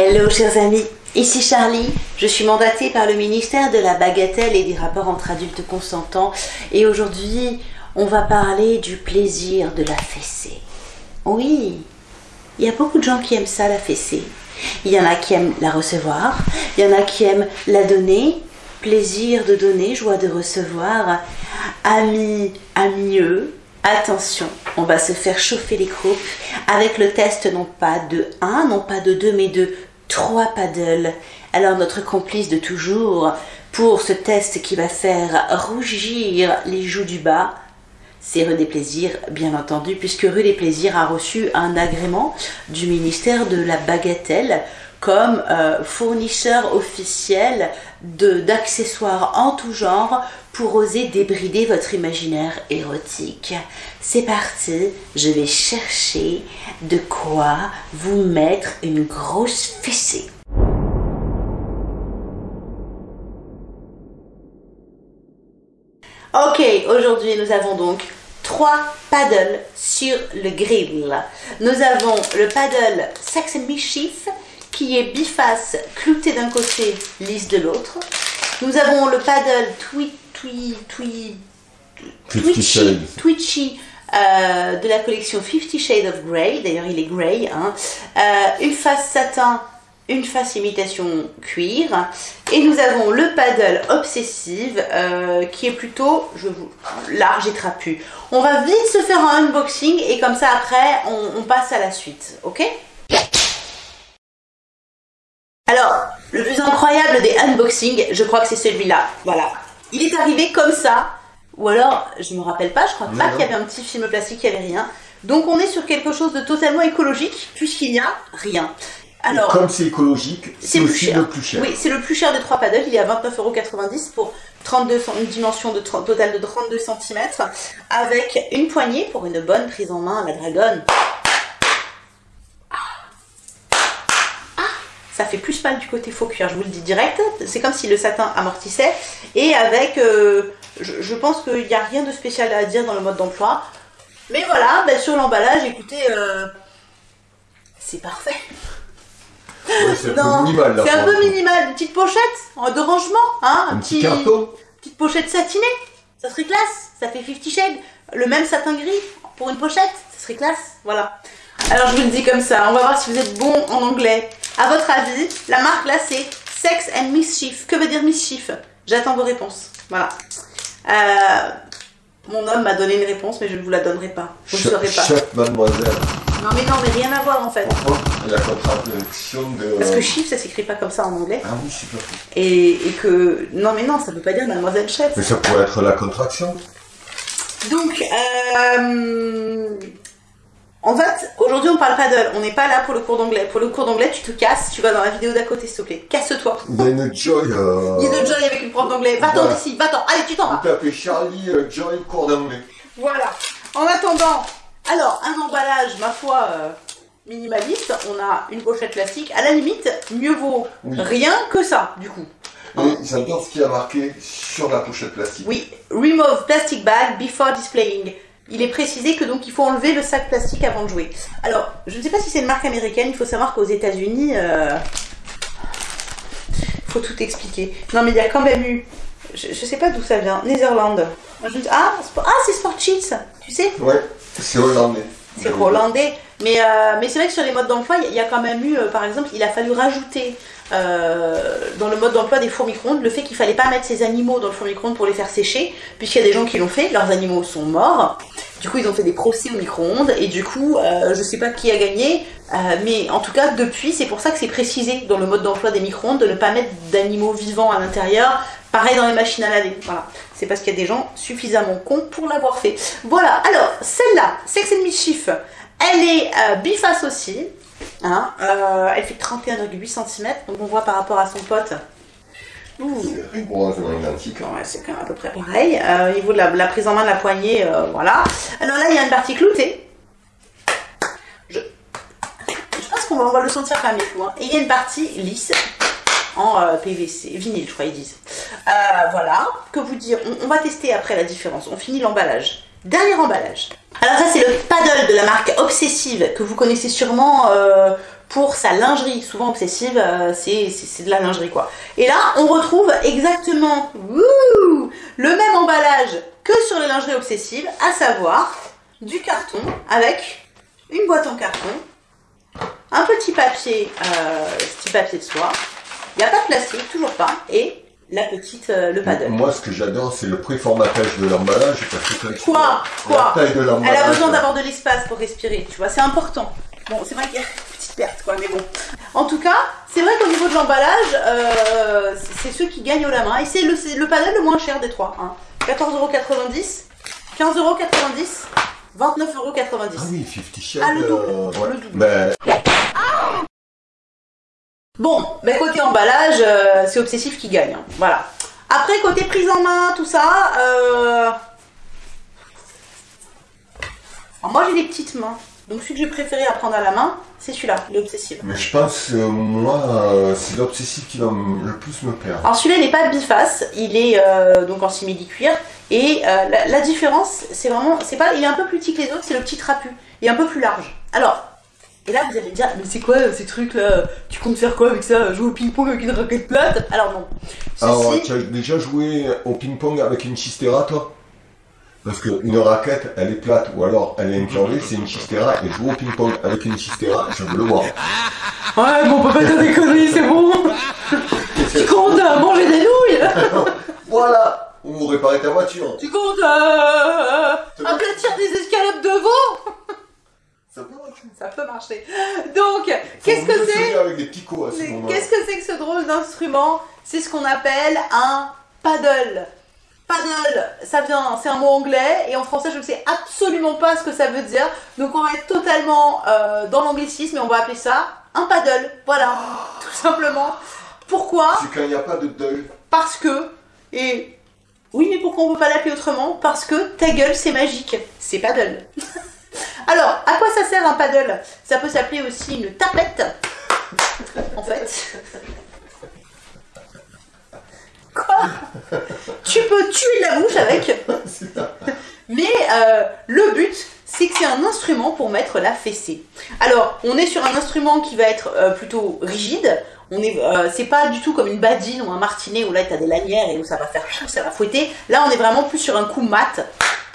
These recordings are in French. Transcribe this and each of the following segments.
Hello chers amis, ici Charlie, je suis mandatée par le ministère de la bagatelle et des rapports entre adultes consentants. Et aujourd'hui on va parler du plaisir de la fessée. Oui, il y a beaucoup de gens qui aiment ça la fessée. Il y en a qui aiment la recevoir, il y en a qui aiment la donner, plaisir de donner, joie de recevoir, amis, amieux, Attention, on va se faire chauffer les croupes. Avec le test non pas de 1, non pas de 2, mais de 3 paddles. Alors notre complice de toujours pour ce test qui va faire rougir les joues du bas, c'est Rue des Plaisirs, bien entendu, puisque Rue des Plaisirs a reçu un agrément du ministère de la Bagatelle comme euh, fournisseur officiel d'accessoires en tout genre pour oser débrider votre imaginaire érotique. C'est parti, je vais chercher de quoi vous mettre une grosse fessée. Ok, aujourd'hui nous avons donc trois paddles sur le grill. Nous avons le paddle Sex and Mischief qui est biface clouté d'un côté, lisse de l'autre. Nous avons le paddle twi, twi, twi, twitchy, twitchy euh, de la collection Fifty Shades of Grey. D'ailleurs, il est grey. Hein. Euh, une face satin, une face imitation cuir. Et nous avons le paddle obsessive euh, qui est plutôt je vous, large et trapu. On va vite se faire un unboxing et comme ça après on, on passe à la suite. Ok? Alors, le plus incroyable des unboxings, je crois que c'est celui-là. Voilà. Il est arrivé comme ça. Ou alors, je me rappelle pas, je crois pas qu'il y avait un petit film plastique, il n'y avait rien. Donc on est sur quelque chose de totalement écologique, puisqu'il n'y a rien. Alors, comme c'est écologique, c'est aussi le plus cher. Oui, c'est le plus cher des trois paddles. Il est à 29,90€ pour 32, une dimension de totale de 32 cm, avec une poignée pour une bonne prise en main à la dragonne. Ça fait plus mal du côté faux cuir, je vous le dis direct. C'est comme si le satin amortissait. Et avec, euh, je, pense qu'il n'y a rien de spécial à dire dans le mode d'emploi. Mais voilà, ben, sur l'emballage, écoutez, euh, c'est parfait. c'est un peu minimal. C'est un peu minimal. Une petite pochette de rangement. Hein, un, petit, carton. Petite pochette satinée. Ça serait classe. Ça fait 50 shades. Le même satin gris pour une pochette. Ça serait classe. Voilà. Alors je vous le dis comme ça. On va voir si vous êtes bon en anglais. À votre avis, la marque là c'est Sex and Mischief. Que veut dire mischief? J'attends vos réponses. Voilà. Euh, mon homme m'a donné une réponse, mais je ne vous la donnerai pas. Vous ne saurez pas. Chef, mademoiselle. Non, mais non, mais rien à voir en fait. Pourquoi La contraction de. Parce que chiffre, ça s'écrit pas comme ça en anglais. Ah oui, super. Et, et que. Non, mais non, ça ne veut pas dire mademoiselle chef. Mais ça pourrait être la contraction. Donc, euh, en fait, aujourd'hui on parle paddle, on n'est pas là pour le cours d'anglais. Pour le cours d'anglais, tu te casses, tu vas dans la vidéo d'à côté, s'il te plaît. Casse-toi. Il y a une Joy. Euh... Il y a une Joy avec une prof d'anglais. Va-t'en ici, va-t'en. Allez, tu t'en vas. Tapez Charlie euh, Joy cours d'anglais. Voilà. En attendant, alors, un emballage, ma foi, euh, minimaliste. On a une pochette plastique. À la limite, mieux vaut rien que ça, du coup. Et j'adore ce qui a marqué sur la pochette plastique. Oui, remove plastic bag before displaying il est précisé que donc il faut enlever le sac plastique avant de jouer. Alors, je ne sais pas si c'est une marque américaine, il faut savoir qu'aux États-Unis, euh, il faut tout expliquer. Non, mais il y a quand même eu, je, ne sais pas d'où ça vient, Netherlands. Ah, ah c'est Sport Cheats, tu sais? Ouais, c'est hollandais. C'est hollandais. Mais, euh, mais c'est vrai que sur les modes d'emploi, il y, a quand même eu, euh, par exemple, il a fallu rajouter dans le mode d'emploi des fours micro-ondes le fait qu'il fallait pas mettre ces animaux dans le four micro-ondes pour les faire sécher, puisqu'il y a des gens qui l'ont fait, leurs animaux sont morts. Du coup, ils ont fait des procès au micro-ondes et du coup, euh, je sais pas qui a gagné, euh, mais en tout cas, depuis, c'est pour ça que c'est précisé dans le mode d'emploi des micro-ondes de ne pas mettre d'animaux vivants à l'intérieur. Pareil dans les machines à laver. Voilà. C'est parce qu'il y a des gens suffisamment cons pour l'avoir fait. Voilà. Alors, celle-là, Sex and Mischief, elle est euh, biface aussi. Hein, euh, elle fait 31,8 cm. Donc on voit par rapport à son pote, c'est quand même à peu près pareil. Euh, au niveau de la, prise en main de la poignée, euh, voilà. Alors là, il y a une partie cloutée. Je, pense qu'on va, le sentir quand même hein. Et il y a une partie lisse en euh, PVC, vinyle, je crois ils disent. voilà. Que vous dire on, va tester après la différence. On finit l'emballage. Dernier emballage. Alors ça, c'est le paddle de la marque Obsessive que vous connaissez sûrement pour sa lingerie. Souvent obsessive, euh, c'est de la lingerie quoi. Et là, on retrouve exactement le même emballage que sur les lingeries obsessives, à savoir du carton avec une boîte en carton, un petit papier, euh, petit papier de soie. Il n'y a pas de plastique, toujours pas, et la petite, euh, le paddle. Moi, ce que j'adore, c'est le préformatage de l'emballage. Quoi Quoi La taille de Elle a besoin d'avoir de l'espace pour respirer, tu vois, c'est important. Bon, c'est vrai qu'il y a une petite perte, quoi, mais bon. En tout cas, c'est vrai qu'au niveau de l'emballage, euh, c'est ceux qui gagnent au la main, et c'est le, le paddle le moins cher des trois. Hein. 14,90€, 15,90€, 29,90€. Ah oui, 50 Shades. Ah, le double, euh, ouais. le double. Bon, ben côté emballage, euh, c'est Obsessif qui gagne. hein. Voilà. Après, côté prise en main, tout ça, euh... alors, moi j'ai des petites mains. Donc celui que j'ai préféré à prendre à la main, c'est celui-là, l'Obsessif. mais je pense, euh, moi, euh, c'est l'obsessif qui va le plus me perdre. Alors celui-là, il n'est pas biface, il est euh, donc en simili-cuir. Et euh, la, la différence, c'est vraiment, c'est pas, il est un peu plus petit que les autres, c'est le petit trapu. Il est un peu plus large. Alors, et là vous allez me dire, mais c'est quoi euh, ces trucs là Tu comptes faire quoi avec ça Jouer au ping-pong avec une raquette plate? Alors non. Alors, Ceci- tu as déjà joué au ping-pong avec une chistera, toi? Parce qu'une raquette, elle est plate, ou alors elle est incurvée, c'est une chistera, et jouer au ping-pong avec une chistera, je veux le voir. Ouais, bon, pas dire des conneries, c'est bon. Tu comptes euh, manger des nouilles Voilà Ou réparer ta voiture. Tu comptes euh, aplatir des escalopes de veau Ça peut marcher. Ça peut marcher. Donc, qu'est-ce que c'est. Qu'est-ce que c'est que ce drôle d'instrument? C'est ce qu'on appelle un paddle. Paddle, ça vient, c'est un mot anglais et en français je ne sais absolument pas ce que ça veut dire. Donc on va être totalement euh, dans l'anglicisme et on va appeler ça un paddle. Voilà, tout simplement. Pourquoi? C'est quand il n'y a pas de deuil. Parce que et oui, mais pourquoi on peut pas l'appeler autrement? Parce que ta gueule c'est magique, c'est paddle. Alors, à quoi ça sert un paddle? Ça peut s'appeler aussi une tapette. En fait. Quoi? Tu peux tuer la mouche avec. Mais euh, le but, c'est que c'est un instrument pour mettre la fessée. Alors, on est sur un instrument qui va être euh, plutôt rigide. Euh, c'est pas du tout comme une badine ou un martinet où là tu as des lanières et où ça va faire ça va fouetter. Là, on est vraiment plus sur un coup mat.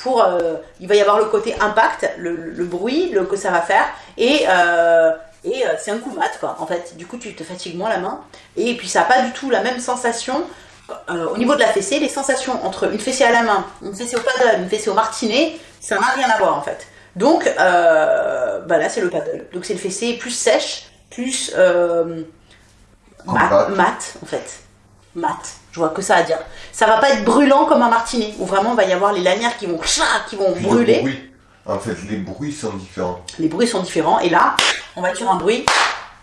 Pour, euh, il va y avoir le côté impact, le, le bruit, le que ça va faire, et euh, et euh, c'est un coup mat quoi. En fait, du coup, tu te fatigues moins la main, et puis ça n'a pas du tout la même sensation euh, au niveau de la fessée, les sensations entre une fessée à la main, une fessée au paddle, une fessée au martinet, ça n'a rien à voir en fait. Donc bah là c'est le paddle. Donc c'est une fessée plus sèche, plus mat, en fait. Mat. Je vois que ça à dire. Ça va pas être brûlant comme un martinet où vraiment il va y avoir les lanières qui vont qui vont Puis le brûler. bruit. En fait, les bruits sont différents. Les bruits sont différents et là on va être sur un bruit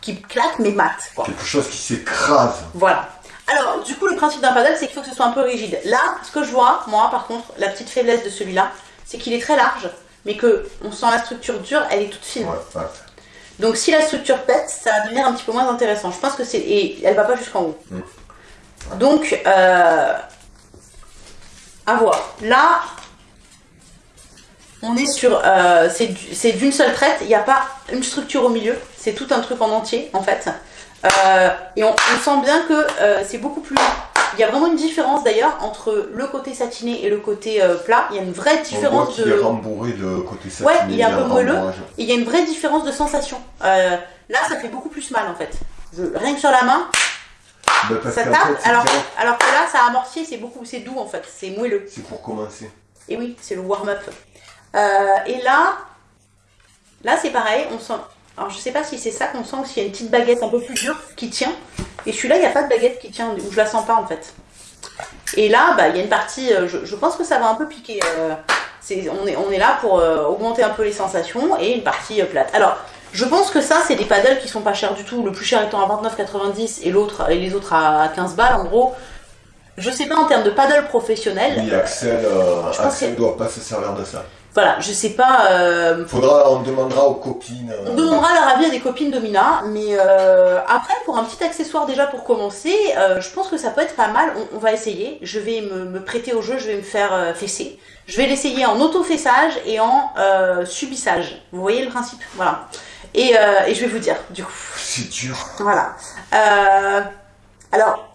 qui claque mais mat. quoi. Quelque chose qui s'écrase. Voilà. Alors, du coup, le principe d'un paddle, c'est qu'il faut que ce soit un peu rigide. Là, ce que je vois, moi, par contre, la petite faiblesse de celui-là, c'est qu'il est très large, mais que on sent la structure dure, elle est toute fine. Ouais, ouais. Donc, si la structure pète, ça va devenir un petit peu moins intéressant. Je pense que c'est et elle va pas jusqu'en haut. Mm. Donc, euh, à voir. Là, on est sur, euh, c'est du- c'est d'une seule traite. Il n'y a pas une structure au milieu. C'est tout un truc en entier, en fait. Euh, et on, on sent bien que euh, c'est beaucoup plus. Il y a vraiment une différence d'ailleurs entre le côté satiné et le côté plat. Il y a une vraie On voit différence de. est rembourré de côté satiné. Ouais, il est un y a peu moelleux. Et il y a une vraie différence de sensation. Là, ça fait beaucoup plus mal en fait. Je- rien que sur la main, Parce ça tape. Alors, direct. alors que là, ça a amorti, c'est beaucoup, c'est doux en fait. C'est moelleux. C'est pour commencer. Et oui, c'est le warm-up. Euh, et là, là c'est pareil. On sent. Alors, je sais pas si c'est ça qu'on sent ou s'il y a une petite baguette un peu plus dure qui tient. Et celui-là, il n'y a pas de baguette qui tient, ou je la sens pas en fait. Et là, bah, il y a une partie. euh, je, je pense que ça va un peu piquer. euh, on, est, on est là pour euh, augmenter un peu les sensations et une partie plate. Alors, je pense que ça, c'est des paddles qui sont pas chers du tout. Le plus cher étant à 29,90 et l'autre et les autres à 15 balles en gros. Je sais pas en termes de paddle professionnel. Oui, Axel, euh, Je Axel doit pas se servir de ça. Voilà, je sais pas. euh, Faudra, on demandera aux copines. euh, On demandera leur avis à des copines Domina, mais euh, après pour un petit accessoire déjà pour commencer, je pense que ça peut être pas mal. On, on va essayer. Je vais me, me prêter au jeu, je vais me faire fesser. Je vais l'essayer en auto-fessage et en subissage. Vous voyez le principe? Voilà. Et, euh, et je vais vous dire, du coup. c'est dur. Voilà. Euh, alors,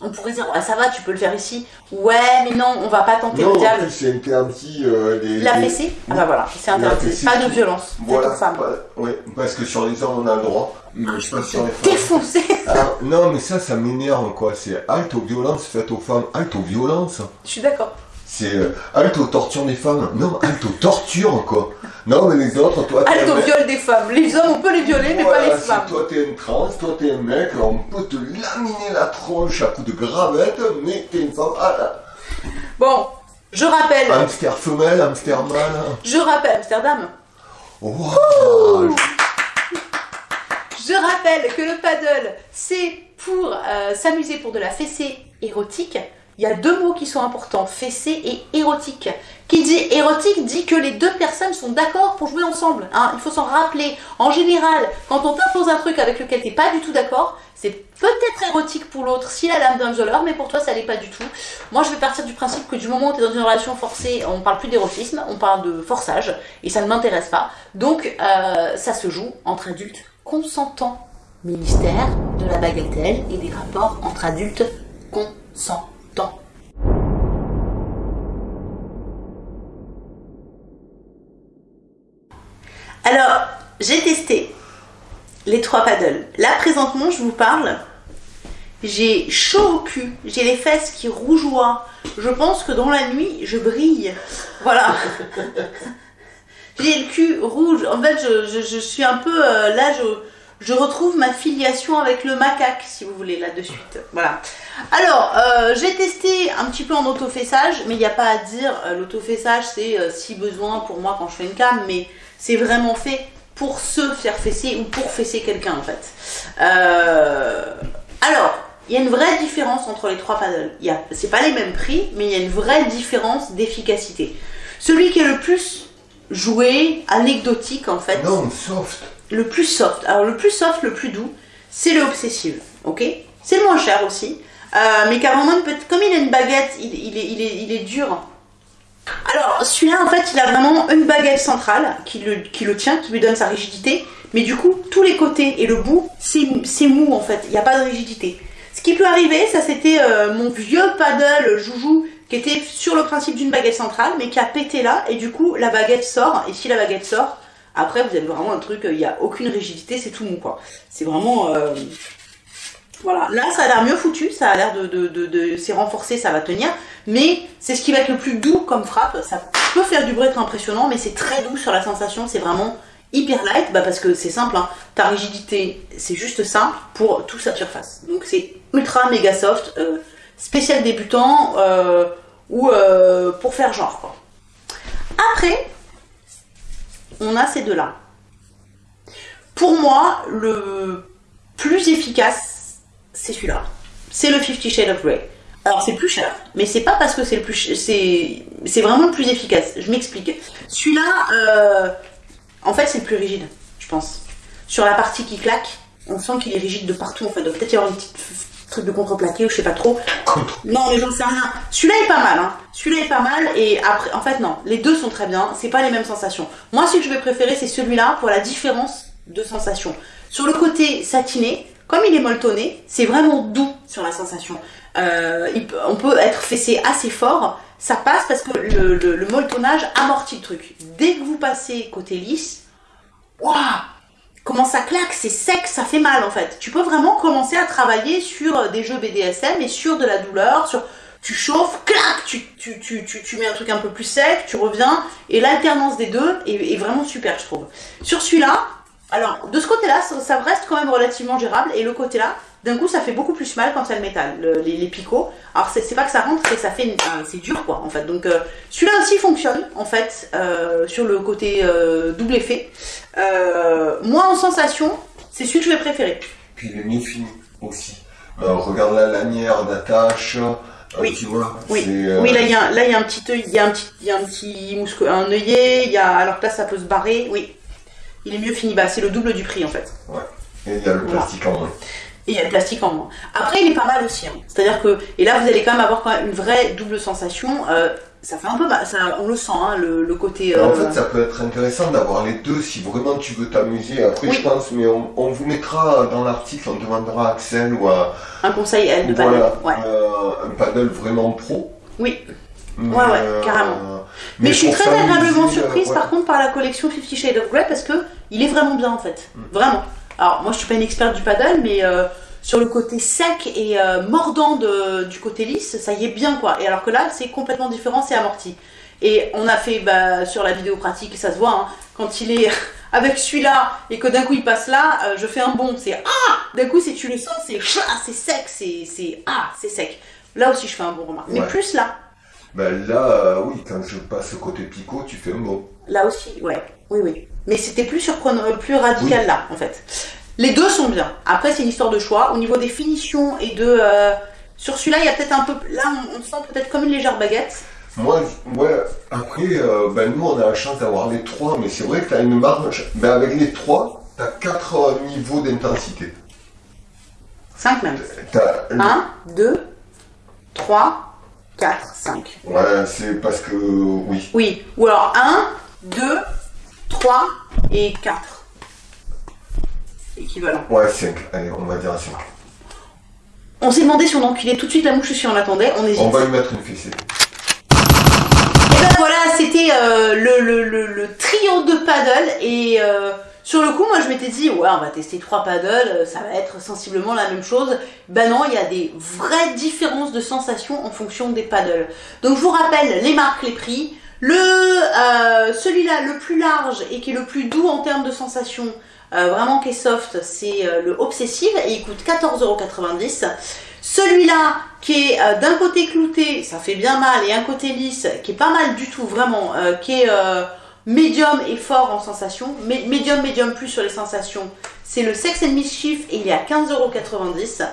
on pourrait dire, ouais, ça va, tu peux le faire ici. Ouais, mais non, on va pas tenter Non, le diable. c'est interdit. euh, les, La les- fessée Ah bah voilà, c'est interdit. Pas de violence Voilà, aux femmes. pas- ouais, parce que sur les hommes on a le droit, mais je pas sur les femmes. Défoncé Ah, non, mais ça, ça m'énerve quoi. C'est halte aux violences faites aux femmes, halte aux violences. Je suis d'accord. C'est euh, halte aux tortures des femmes. Non, halte aux tortures quoi. Non, mais les autres, toi, Halte au viol des femmes. Les hommes, on peut les violer, mais Voilà, pas les si femmes. toi t'es une trans, toi t'es un mec, on peut te laminer la tronche à coups de gravette, mais t'es une femme. Ah, là. Bon, je rappelle, Hamster femelle, hamster mâle. je rappelle, Amsterdam, Wow. je rappelle que le paddle, c'est pour euh, s'amuser pour de la fessée érotique. Il y a deux mots qui sont importants, fessée et érotique. Qui dit érotique dit que les deux personnes sont d'accord pour jouer ensemble. hein. Il faut s'en rappeler. En général, quand on t'impose un truc avec lequel t'es pas du tout d'accord, c'est peut-être érotique pour l'autre si la dame d'un violeur, mais pour toi ça l'est pas du tout. Moi je vais partir du principe que du moment où tu dans une relation forcée, on parle plus d'érotisme, on parle de forçage, et ça ne m'intéresse pas. Donc euh, ça se joue entre adultes consentants. Ministère de la bagatelle et des rapports entre adultes consentants. Alors, j'ai testé les trois paddles. Là, présentement, je vous parle. J'ai chaud au cul, j'ai les fesses qui rougeoient. Je pense que dans la nuit, je brille. Voilà. j'ai le cul rouge. En fait, je, suis un peu. euh, là, je, retrouve ma filiation avec le macaque, si vous voulez, là de suite. Voilà. Alors, euh, j'ai testé un petit peu en autofessage, mais il n'y a pas à dire. euh, L'autofessage, c'est si besoin pour moi quand je fais une cam, mais c'est vraiment fait pour se faire fesser ou pour fesser quelqu'un en fait. Euh, alors, il y a une vraie différence entre les trois paddles. Il y a, c'est pas les mêmes prix, mais il y a une vraie différence d'efficacité. Celui qui est le plus joué, anecdotique en fait, Non, soft. le plus soft. Alors le plus soft, le plus doux, c'est le obsessive, ok? C'est le moins cher aussi, euh, mais car vraiment une petite- comme il a une baguette, il, il est, il est, il est dur. Alors celui-là en fait, il a vraiment une baguette centrale qui le, tient, qui lui donne sa rigidité, mais du coup tous les côtés et le bout, c'est mou en fait, il n'y a pas de rigidité. Ce qui peut arriver, ça c'était euh, mon vieux paddle joujou qui était sur le principe d'une baguette centrale, mais qui a pété là, et du coup la baguette sort, et si la baguette sort, après, vous avez vraiment un truc, il n'y a aucune rigidité, c'est tout mou, quoi. C'est vraiment... euh, Voilà. Là, ça a l'air mieux foutu, ça a l'air de... C'est renforcé, ça va tenir. Mais c'est ce qui va être le plus doux comme frappe. Ça peut faire du bruit être impressionnant, mais c'est très doux sur la sensation. C'est vraiment hyper light, bah parce que c'est simple. Hein. Ta rigidité, c'est juste simple pour toute sa surface. Donc c'est ultra méga soft, euh, spécial débutant, euh, ou euh, pour faire genre, quoi. Après, on a ces deux-là. Pour moi, le plus efficace, c'est celui-là. C'est le Fifty Shades of Grey. Alors c'est plus cher, mais c'est pas parce que c'est le plus, ch- c'est, c'est vraiment le plus efficace. Je m'explique. Celui-là, euh, en fait, c'est le plus rigide, je pense. Sur la partie qui claque, on sent qu'il est rigide de partout. En fait, doit peut-être y avoir une petite f- truc de contreplaqué ou je sais pas trop. Non, mais j'en sais rien. Celui-là est pas mal, hein. Celui-là est pas mal, et après, en fait, non. Les deux sont très bien, c'est pas les mêmes sensations. Moi, celui que je vais préférer, c'est celui-là pour la différence de sensation. Sur le côté satiné, comme il est molletonné, c'est vraiment doux sur la sensation. Euh, on peut être fessé assez fort, ça passe parce que le, le, le molletonnage amortit le truc. Dès que vous passez côté lisse, waouh Comment ça claque, c'est sec, ça fait mal en fait. Tu peux vraiment commencer à travailler sur des jeux BDSM et sur de la douleur, sur tu chauffes, clac, tu, mets un truc un peu plus sec, tu reviens, et l'alternance des deux est vraiment super, je trouve. Sur celui-là, alors de ce côté-là, ça, ça reste quand même relativement gérable, et le côté-là, d'un coup, ça fait beaucoup plus mal quand il y a le métal, le- les, les picots. Alors c'est pas que ça rentre, c'est ça fait, euh, c'est dur quoi, en fait. Donc euh, celui-là aussi fonctionne, en fait, euh, sur le côté euh, double effet. Moi, en sensation, c'est celui que je vais préférer. Puis il est mieux fini aussi. Regarde la lanière d'attache. Oui. Tu vois, Oui, euh, oui, là il y a, là il y a un petit œil, il y a un petit, il y a un petit mousque, un œillet, il y a, alors que là ça peut se barrer, oui. Il est mieux fini, bah c'est le double du prix en fait. Et il y a le Voilà. plastique en moins. Et il y a le plastique en moins. Après, il est pas mal aussi. hein. C'est-à-dire que, et là, vous allez quand même avoir quand même une vraie double sensation. Euh, ça fait un peu mal, ça, on le sent, hein, le, le côté... En euh, fait, ça peut être intéressant d'avoir les deux si vraiment tu veux t'amuser. Après, Oui. je pense, mais on, on vous mettra dans l'article, on demandera à Axel ou à un conseil, elle, de voilà, paddle. Ouais. euh, un paddle vraiment pro. Oui. Mais, Ouais, ouais, carrément. Mais, je suis très agréablement euh, surprise ouais. par contre par la collection Fifty Shades of Grey parce que il est vraiment bien en fait. Mm. Vraiment. Alors moi je suis pas une experte du paddle mais euh, sur le côté sec et euh, mordant de, du côté lisse, ça y est bien quoi. Et alors que là c'est complètement différent, c'est amorti. Et on a fait bah, sur la vidéo pratique, ça se voit, hein, quand il est avec celui-là et que d'un coup il passe là, euh, je fais un bond, c'est ah D'un coup si tu le sens, c'est ah, c'est sec, c'est ah, c'est sec. Là aussi je fais un bon remarque. Mais plus là. Ben là, euh, oui, quand je passe côté picot, tu fais un bon. Là aussi, ouais, oui, oui. Mais c'était plus surprenant, euh, plus radical Oui. là, en fait. Les deux sont bien. Après, c'est une histoire de choix. Au niveau des finitions et de. euh, sur celui-là, il y a peut-être un peu. Là, on, on sent peut-être comme une légère baguette. Moi, ouais, après, euh, ben nous, on a la chance d'avoir les trois, mais c'est vrai que tu as une marge. Ben avec les trois, tu as quatre euh, niveaux d'intensité. 5 même. T'as le- 1, 2, 3, 4, 5. Ouais, c'est parce que, oui. Oui. Ou alors 1, 2, 3 et 4. Équivalent. Ouais, 5. Allez, on va dire 5. On s'est demandé si on enculait tout de suite la mouche ou si on l'attendait. On hésite. On va lui mettre une fessée. Et ben voilà, c'était euh, le, le, le, le trio de paddle et euh, sur le coup, moi je m'étais dit ouais, on va tester trois paddles, euh, ça va être sensiblement la même chose. Ben non, il y a des vraies différences de sensations en fonction des paddles. Donc je vous rappelle les marques, les prix. Le euh, celui-là le plus large et qui est le plus doux en termes de sensations, euh, vraiment qui est soft, c'est le Obsessive et il coûte 14,90€. Celui-là qui est d'un côté clouté, ça fait bien mal, et un côté lisse, qui est pas mal du tout vraiment, qui est médium et fort en sensation, mé- médium, médium plus sur les sensations, c'est le Sex and Mischief et il est à 15,90€.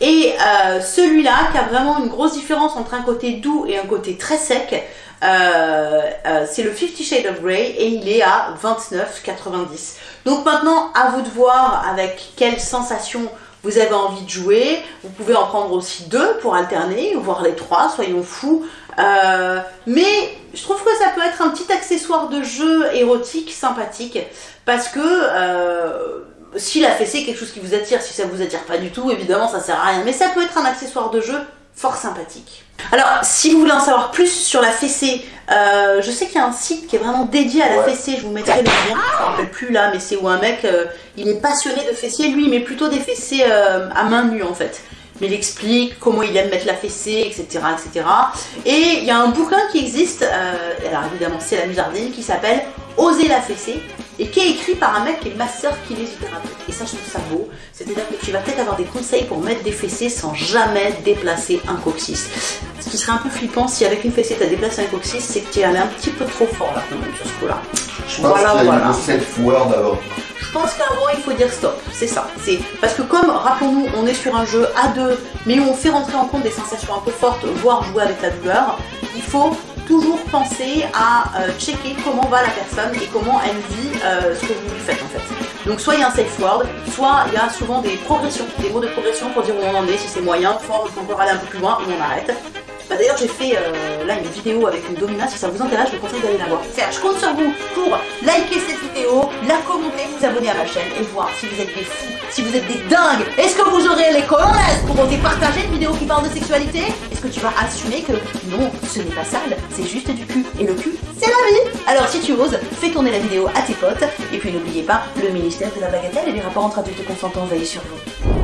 Et euh, celui-là qui a vraiment une grosse différence entre un côté doux et un côté très sec, euh, euh, c'est le Fifty Shades of Grey et il est à 29,90. Donc maintenant, à vous de voir avec quelle sensation vous avez envie de jouer. Vous pouvez en prendre aussi deux pour alterner, voire les trois, soyons fous. Euh, mais je trouve que ça peut être un petit accessoire de jeu érotique sympathique parce que euh, si la fessée est quelque chose qui vous attire, si ça vous attire pas du tout, évidemment ça sert à rien. Mais ça peut être un accessoire de jeu fort sympathique. Alors, si vous voulez en savoir plus sur la fessée, euh, je sais qu'il y a un site qui est vraiment dédié à la Ouais. fessée, je vous mettrai le lien, je me rappelle plus là, mais c'est où un mec, euh, il est passionné de fessiers, lui il met plutôt des fessées euh, à main nue en fait. Mais il explique comment il aime mettre la fessée, etc. etc. Et il y a un bouquin qui existe, euh, alors évidemment c'est la Musardine, qui s'appelle Oser la fessée, et qui est écrit par un mec qui est masseur kinésithérapeute. Et ça, je trouve ça beau. C'est-à-dire que tu vas peut-être avoir des conseils pour mettre des fessées sans jamais déplacer un coccyx. Ce qui serait un peu flippant si avec une fessée tu as déplacé un coccyx, c'est que tu es allé un petit peu trop fort là quand même sur ce coup-là. Je pense Voilà, qu'il y a voilà. une self-word avant. Pense qu'à un moment il faut dire stop, c'est ça. C'est parce que comme rappelons-nous, on est sur un jeu à deux, mais où on fait rentrer en compte des sensations un peu fortes, voire jouer avec la douleur, il faut toujours penser à euh, checker comment va la personne et comment elle vit euh, ce que vous lui faites en fait. Donc soit il y a un safe word, soit il y a souvent des progressions, des mots de progression pour dire où on en est, si c'est moyen, fort, il faut encore aller un peu plus loin, ou on arrête. Bah, D'ailleurs, j'ai fait euh, là une vidéo avec une domina. Si ça vous intéresse, je vous conseille d'aller la voir. Je compte sur vous pour liker cette vidéo, la commenter, vous abonner à ma chaîne et voir si vous êtes des fous, si vous êtes des dingues. Est-ce que vous aurez les cojones pour oser partager une vidéo qui parle de sexualité? Est-ce que tu vas assumer que non, ce n'est pas sale, c'est juste du cul? Et le cul, c'est la vie Alors si tu oses, fais tourner la vidéo à tes potes et puis n'oubliez pas, le ministère de la bagatelle et les rapports entre adultes consentants veillent sur vous.